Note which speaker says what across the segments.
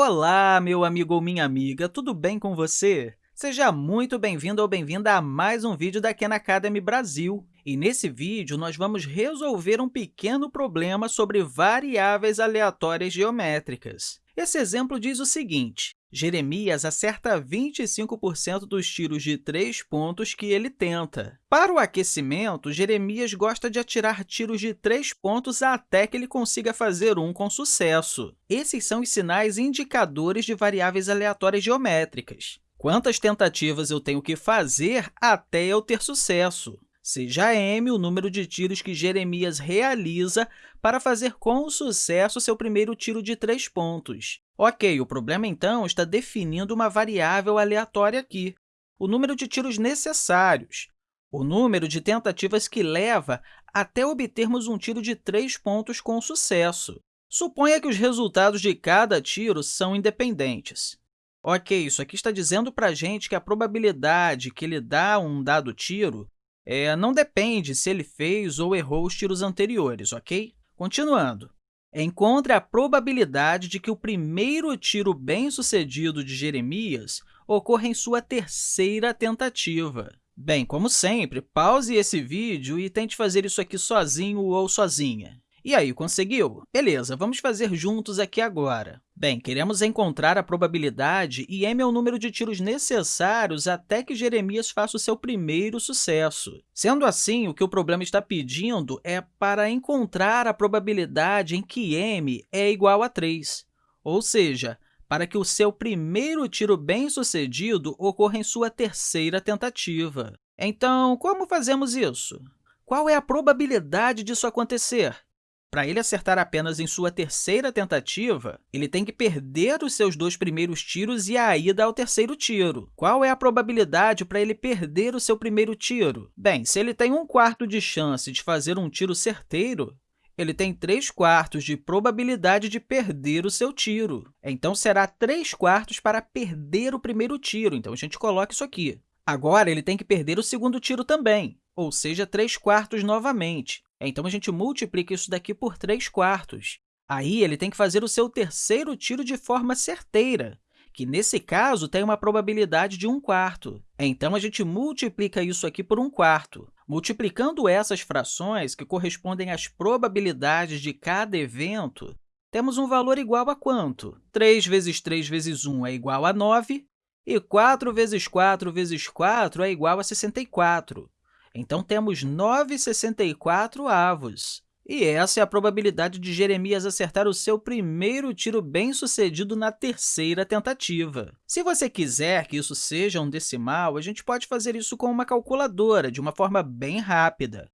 Speaker 1: Olá, meu amigo ou minha amiga, tudo bem com você? Seja muito bem-vindo ou bem-vinda a mais um vídeo da Khan Academy Brasil. E nesse vídeo, nós vamos resolver um pequeno problema sobre variáveis aleatórias geométricas. Esse exemplo diz o seguinte, Jeremias acerta 25% dos tiros de três pontos que ele tenta. Para o aquecimento, Jeremias gosta de atirar tiros de três pontos até que ele consiga fazer um com sucesso. Esses são os sinais indicadores de variáveis aleatórias geométricas. Quantas tentativas eu tenho que fazer até eu ter sucesso? Seja m o número de tiros que Jeremias realiza para fazer com sucesso seu primeiro tiro de três pontos. Ok, o problema, então, está definindo uma variável aleatória aqui, o número de tiros necessários, o número de tentativas que leva até obtermos um tiro de três pontos com sucesso. Suponha que os resultados de cada tiro são independentes. Ok, isso aqui está dizendo para a gente que a probabilidade que ele dá um dado tiro é, não depende se ele fez ou errou os tiros anteriores, ok? Continuando, encontre a probabilidade de que o primeiro tiro bem-sucedido de Jeremias ocorra em sua terceira tentativa. Bem, como sempre, pause esse vídeo e tente fazer isso aqui sozinho ou sozinha. E aí, conseguiu? Beleza, vamos fazer juntos aqui agora. Bem, queremos encontrar a probabilidade e m é o número de tiros necessários até que Jeremias faça o seu primeiro sucesso. Sendo assim, o que o problema está pedindo é para encontrar a probabilidade em que m é igual a 3, ou seja, para que o seu primeiro tiro bem-sucedido ocorra em sua terceira tentativa. Então, como fazemos isso? Qual é a probabilidade disso acontecer? Para ele acertar apenas em sua terceira tentativa, ele tem que perder os seus dois primeiros tiros e a ida ao terceiro tiro. Qual é a probabilidade para ele perder o seu primeiro tiro? Bem, se ele tem um quarto de chance de fazer um tiro certeiro, ele tem 3 quartos de probabilidade de perder o seu tiro. Então, será 3 quartos para perder o primeiro tiro. Então, a gente coloca isso aqui. Agora, ele tem que perder o segundo tiro também, ou seja, 3 quartos novamente. Então, a gente multiplica isso daqui por 3 quartos. Aí, ele tem que fazer o seu terceiro tiro de forma certeira, que, nesse caso, tem uma probabilidade de 1 quarto. Então, a gente multiplica isso aqui por 1 quarto. Multiplicando essas frações, que correspondem às probabilidades de cada evento, temos um valor igual a quanto? 3 vezes 3 vezes 1 é igual a 9, e 4 vezes 4 vezes 4 é igual a 64. Então, temos 9,64 avos. E essa é a probabilidade de Jeremias acertar o seu primeiro tiro bem-sucedido na terceira tentativa. Se você quiser que isso seja um decimal, a gente pode fazer isso com uma calculadora, de uma forma bem rápida.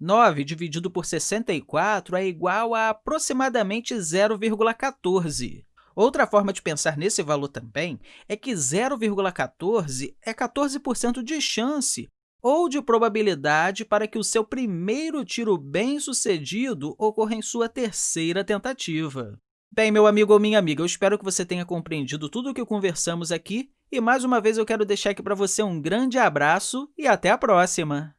Speaker 1: 9 dividido por 64 é igual a aproximadamente 0,14. Outra forma de pensar nesse valor também é que 0,14 é 14% de chance ou de probabilidade para que o seu primeiro tiro bem-sucedido ocorra em sua terceira tentativa. Bem, meu amigo ou minha amiga, eu espero que você tenha compreendido tudo o que conversamos aqui e, mais uma vez, eu quero deixar aqui para você um grande abraço e até a próxima!